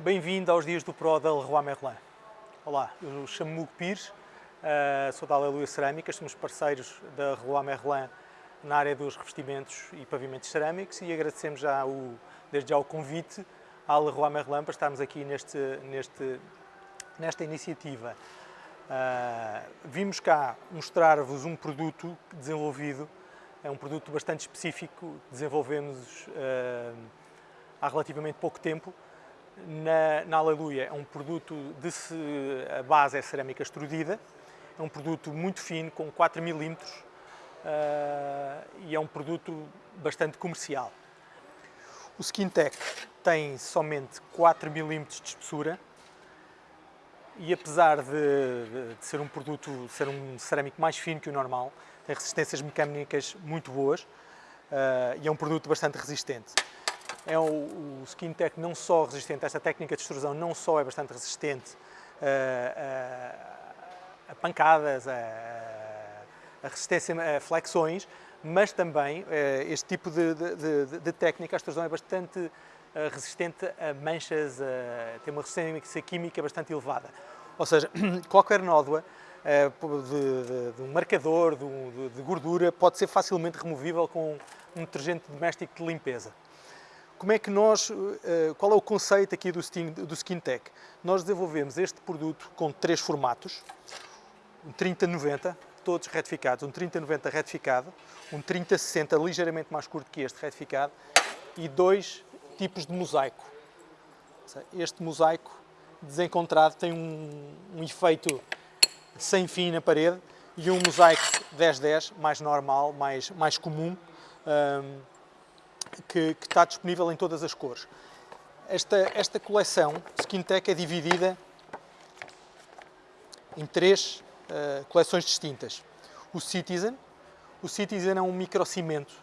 Bem-vindo aos dias do Pro da Leroy Merlin. Olá, eu chamo-me Hugo Pires, uh, sou da Aleluia Cerâmicas, somos parceiros da Leroy Merlin na área dos revestimentos e pavimentos cerâmicos e agradecemos já o, desde já o convite à Leroy Merlin para estarmos aqui neste, neste, nesta iniciativa. Uh, vimos cá mostrar-vos um produto desenvolvido, é um produto bastante específico, desenvolvemos uh, há relativamente pouco tempo, na, na Aleluia é um produto de a base é cerâmica extrudida, é um produto muito fino, com 4 mm uh, e é um produto bastante comercial. O Skintech tem somente 4 mm de espessura. E apesar de, de, de, ser um produto, ser um cerâmico mais fino que o normal, tem resistências mecânicas muito boas uh, e é um produto bastante resistente é o, Skin Tech não só resistente, esta técnica de extrusão não só é bastante resistente a, eh, a, eh, a pancadas, a, a, resistência a flexões, mas também eh, este tipo de, de, de, de técnica, a extrusão é bastante resistente a manchas, tem uma resistência química bastante elevada. Ou seja, qualquer nódoa de, de, um marcador, de, de, gordura, pode ser facilmente removível com um detergente doméstico de limpeza. Como é que nós, eh, qual é o conceito aqui do, Skin, do SkinTech? Nós desenvolvemos este produto com três formatos, um 3090, todos retificados, um 3090 retificado, um 3060 ligeiramente mais curto que este retificado. E dois tipos de mosaico. Este mosaico desencontrado tem um, um efeito sem fim na parede e um mosaico 1010 mais normal, mais, mais comum, um, que, que, está disponível em todas as cores. Esta, esta coleção SkinTech é dividida em três uh, coleções distintas. O Citizen, o Citizen é um microcimento,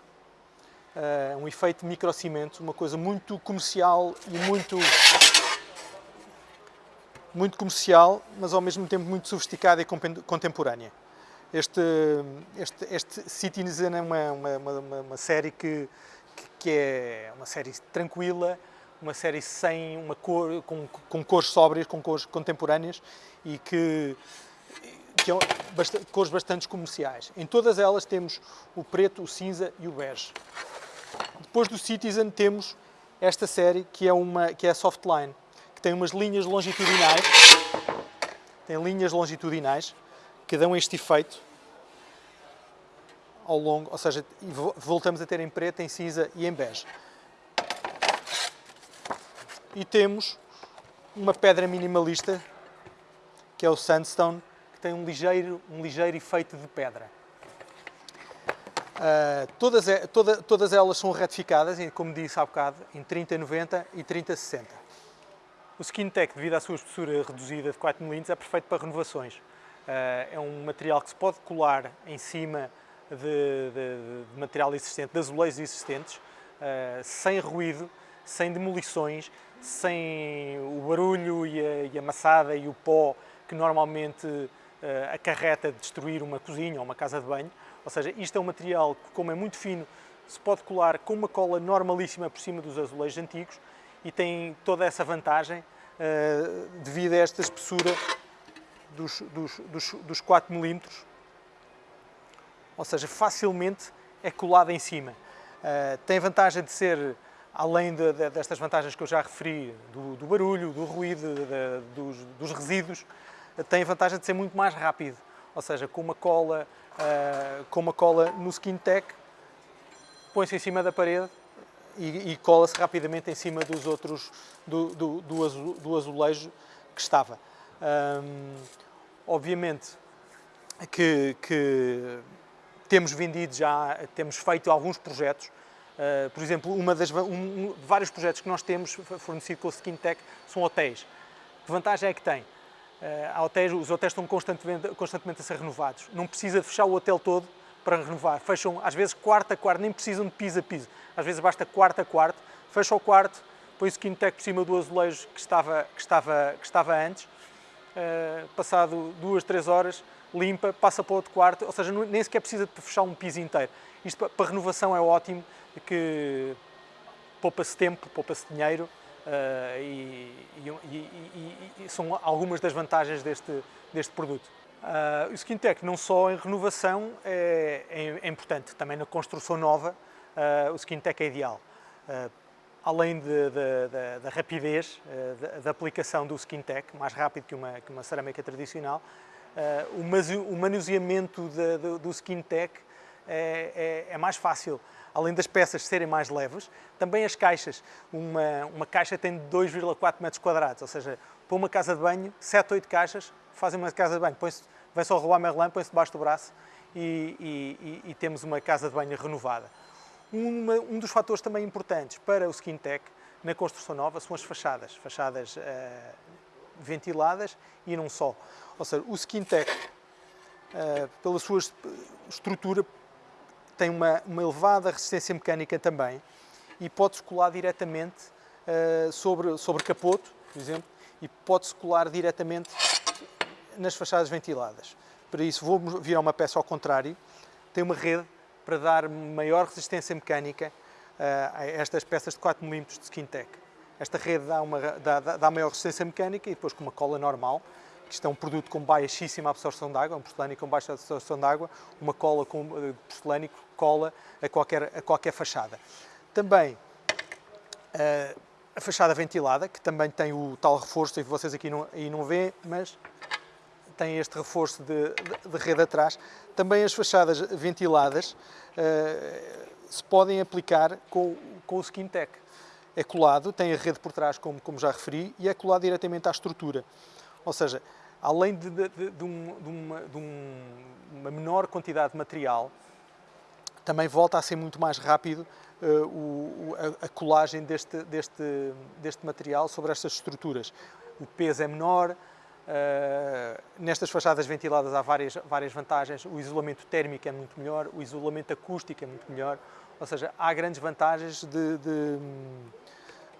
uh, um efeito microcimento, uma coisa muito comercial e muito muito comercial, mas ao mesmo tempo muito sofisticada e contemporânea. Este, este, este Citizen é uma, uma, uma, uma série que que é uma série tranquila, uma série sem uma cor, com, com cores sóbrias, com cores contemporâneas e que, que é cores bastante comerciais. Em todas elas temos o preto, o cinza e o bege. Depois do Citizen temos esta série que é, uma, que é a Softline, que tem umas linhas longitudinais, tem linhas longitudinais que dão este efeito ao longo, ou seja, voltamos a ter em preto, em cinza e em bege. E temos uma pedra minimalista, que é o sandstone, que tem um ligeiro, um ligeiro efeito de pedra. Uh, todas, toda, todas elas são retificadas, como disse há bocado, em 3090 e 3060. O SkinTech, devido à sua espessura reduzida de 4 mm, é perfeito para renovações. Uh, é um material que se pode colar em cima de, de, de material existente, de azulejos existentes, uh, sem ruído, sem demolições, sem o barulho e a, e a maçada e o pó que normalmente uh, acarreta destruir uma cozinha ou uma casa de banho. Ou seja, isto é um material que, como é muito fino, se pode colar com uma cola normalíssima por cima dos azulejos antigos e tem toda essa vantagem uh, devido a esta espessura dos, dos, dos, dos 4 milímetros ou seja, facilmente é colada em cima. Uh, tem vantagem de ser, além de, de, destas vantagens que eu já referi, do, do barulho, do ruído, de, dos, dos, resíduos, uh, tem vantagem de ser muito mais rápido. Ou seja, com uma cola, uh, com uma cola no SkinTech, põe-se em cima da parede e, e cola-se rapidamente em cima dos outros, do, do, do, do azulejo que estava. Um, obviamente que, que temos vendido já, temos feito alguns projetos, uh, por exemplo, uma das, um, um, vários projetos que nós temos fornecido com o SkinTech são hotéis. Que vantagem é que tem? Uh, hotéis, os hotéis estão constantemente, constantemente a ser renovados. Não precisa fechar o hotel todo para renovar. Fecham, às vezes, quarto a quarto, nem precisam de piso a piso. Às vezes basta quarto a quarto, fecha o quarto, põe o SkinTech por cima do azulejo que estava, que estava, que estava antes. Uh, passado duas, três horas, limpa, passa para outro quarto, ou seja, nem sequer precisa de fechar um piso inteiro. Isto para, renovação é ótimo, que poupa-se tempo, poupa-se dinheiro uh, e, e, e, são algumas das vantagens deste, deste produto. Uh, o SkinTech não só em renovação é, é, é importante, também na construção nova uh, o SkinTech é ideal. Uh, além da rapidez da aplicação do SkinTech, mais rápido que uma, que uma cerâmica tradicional, o, o manuseamento do, do SkinTech é, é, é mais fácil além das peças serem mais leves, também as caixas. Uma, uma caixa tem 2,4 metros quadrados, ou seja, para uma casa de banho, 7, 8 caixas fazem uma casa de banho. Vem só o Roi Merlin, põe-se debaixo do braço e, e, e, temos uma casa de banho renovada. Uma, um dos fatores também importantes para o SkinTech na construção nova são as fachadas, fachadas uh, ventiladas e não só. Ou seja, o SkinTech, uh, pela sua estrutura, tem uma, uma elevada resistência mecânica também e pode-se colar diretamente uh, sobre, sobre capoto, por exemplo, e pode-se colar diretamente nas fachadas ventiladas. Para isso vou virar uma peça ao contrário, tem uma rede para dar maior resistência mecânica uh, a estas peças de 4 mm de SkinTech. Esta rede dá, uma, dá, dá maior resistência mecânica e depois com uma cola normal isto é um produto com baixíssima absorção de água, um porcelânico com baixa absorção de água, uma cola com uh, porcelânico cola a qualquer, a qualquer fachada. Também uh, a fachada ventilada, que também tem o tal reforço, e vocês aqui não, aí não vêem, mas tem este reforço de, de, de rede atrás. Também as fachadas ventiladas uh, se podem aplicar com, com o SkinTech. É colado, tem a rede por trás, como, como já referi, e é colado diretamente à estrutura. Ou seja, além de, de, de, de uma, um, uma, menor quantidade de material, também volta a ser muito mais rápido uh, o, a, a, colagem deste, deste, deste material sobre estas estruturas. O peso é menor, uh, nestas fachadas ventiladas há várias, várias vantagens, o isolamento térmico é muito melhor, o isolamento acústico é muito melhor, ou seja, há grandes vantagens de, de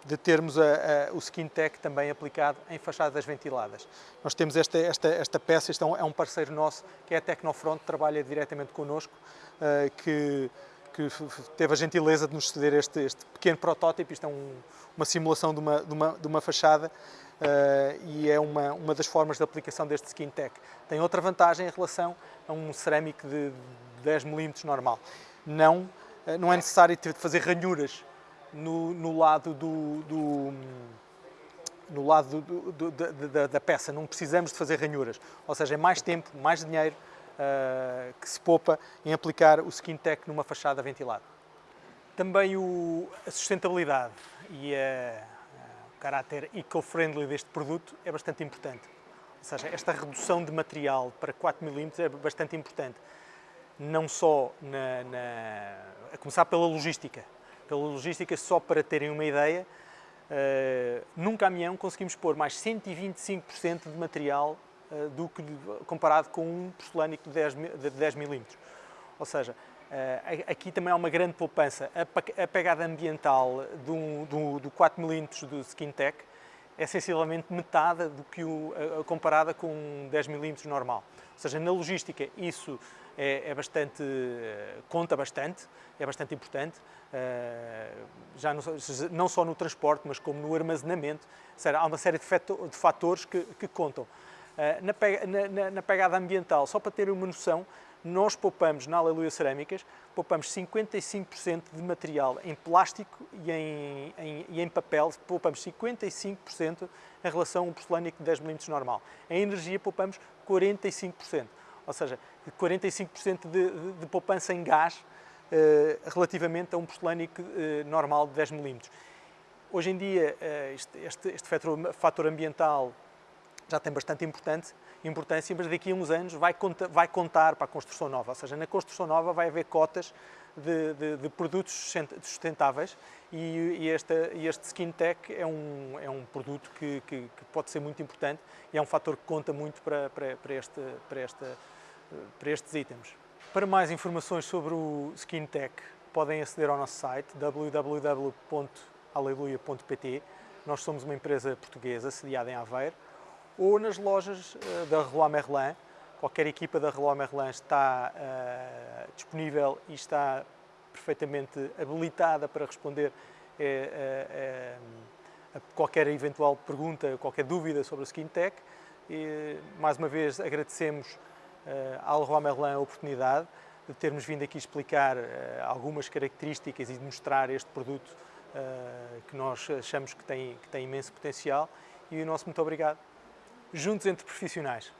de termos a, a, o SkinTech também aplicado em fachadas ventiladas. Nós temos esta, esta, esta peça, isto é um, é um parceiro nosso, que é a Tecnofront, trabalha diretamente connosco, uh, que, que teve a gentileza de nos ceder este, este pequeno protótipo, isto é um, uma simulação de uma, de uma, de uma fachada, uh, e é uma, uma das formas de aplicação deste SkinTech. Tem outra vantagem em relação a um cerâmico de 10 mm normal. Não, uh, não é necessário fazer ranhuras no, no lado do, do no lado do, do, da, da, peça, não precisamos de fazer ranhuras, ou seja, é mais tempo, mais dinheiro uh, que se poupa em aplicar o SkinTech numa fachada ventilada. Também o, a sustentabilidade e a, a, o caráter eco-friendly deste produto é bastante importante. Ou seja, esta redução de material para 4 mm é bastante importante, não só na, na, a começar pela logística, pela logística, só para terem uma ideia, uh, num caminhão conseguimos pôr mais 125% de material uh, do que comparado com um porcelânico de 10, de 10 milímetros. Ou seja, uh, aqui também há uma grande poupança. A, a pegada ambiental do, do, do 4 milímetros do SkinTech é sensivelmente metade do que o, comparada com um 10 milímetros normal. Ou seja, na logística isso é, é bastante, conta bastante, é bastante importante, uh, já não, não, só no transporte, mas como no armazenamento, seja, há uma série de, fatores que, que contam. Uh, na, na, na, pegada ambiental, só para terem uma noção, nós poupamos na Aleluia Cerâmicas, poupamos 55% de material em plástico e em, em, e em papel, poupamos 55% em relação a um porcelânico de 10 mm normal. Em energia poupamos 45% ou seja, 45% de, de, de, poupança em gás eh, relativamente a um porcelânico eh, normal de 10 mm. Hoje em dia, eh, este, este, este fator, fator, ambiental já tem bastante importante, importância, mas daqui a uns anos vai, conta, vai contar para a construção nova, ou seja, na construção nova vai haver cotas de, de, de produtos sustentáveis e, e, esta, este Skin Tech é um, é um produto que, que, que, pode ser muito importante e é um fator que conta muito para, para, para, este, para esta para estes itens. Para mais informações sobre o SkinTech, podem aceder ao nosso site www.aleluia.pt. Nós somos uma empresa portuguesa sediada em Aveiro ou nas lojas eh, da Roi Merlin. Qualquer equipa da Roi Merlin está uh, disponível e está perfeitamente habilitada para responder uh, uh, qualquer eventual pergunta, qualquer dúvida sobre a Skin Tech. E, mais uma vez agradecemos à Leroy Merlin a oportunidade de termos vindo aqui explicar algumas características e de mostrar este produto que nós achamos que tem, que tem imenso potencial. E o nosso muito obrigado. Juntos entre profissionais.